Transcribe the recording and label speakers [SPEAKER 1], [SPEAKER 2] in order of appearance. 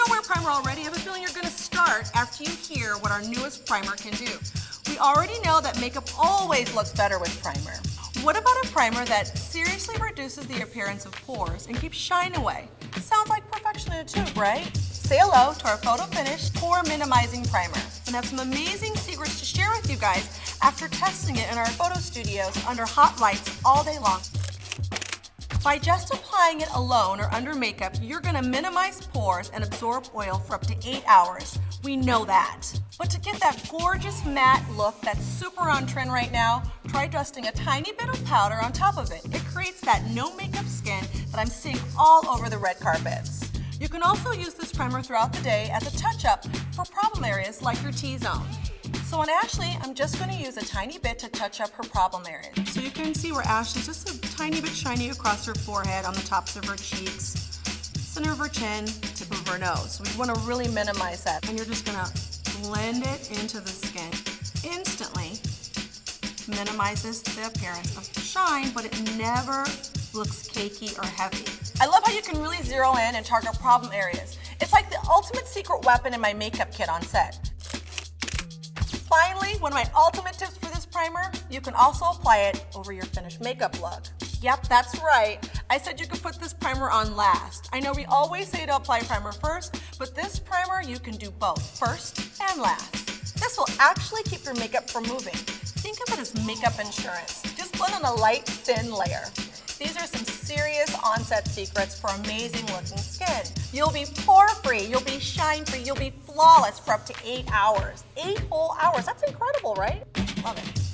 [SPEAKER 1] don't wear primer already, I have a feeling you're gonna start after you hear what our newest primer can do. We already know that makeup always looks better with primer. What about a primer that seriously reduces the appearance of pores and keeps shine away? Sounds like perfection in a tube, right? Say hello to our Photo Finish Pore Minimizing Primer and have some amazing secrets to share with you guys after testing it in our photo studios under hot lights all day long. By just applying it alone or under makeup, you're gonna minimize pores and absorb oil for up to eight hours. We know that. But to get that gorgeous matte look that's super on trend right now, try dusting a tiny bit of powder on top of it. It creates that no makeup skin that I'm seeing all over the red carpets. You can also use this primer throughout the day as a touch-up for problem areas like your T-zone. So on Ashley, I'm just going to use a tiny bit to touch up her problem areas. So you can see where Ashley's just a tiny bit shiny across her forehead, on the tops of her cheeks, center of her chin, tip of her nose. We want to really minimize that. And you're just going to blend it into the skin. Instantly minimizes the appearance of shine, but it never looks cakey or heavy. I love how you can really zero in and target problem areas. It's like the ultimate secret weapon in my makeup kit on set. Finally, one of my ultimate tips for this primer, you can also apply it over your finished makeup look. Yep, that's right. I said you could put this primer on last. I know we always say to apply primer first, but this primer you can do both, first and last. This will actually keep your makeup from moving. Think of it as makeup insurance. Just put on a light, thin layer. These are some serious onset secrets for amazing looking skin. You'll be pore-free, you'll be shine-free, you'll be flawless for up to eight hours. Eight whole hours, that's incredible, right? Love it.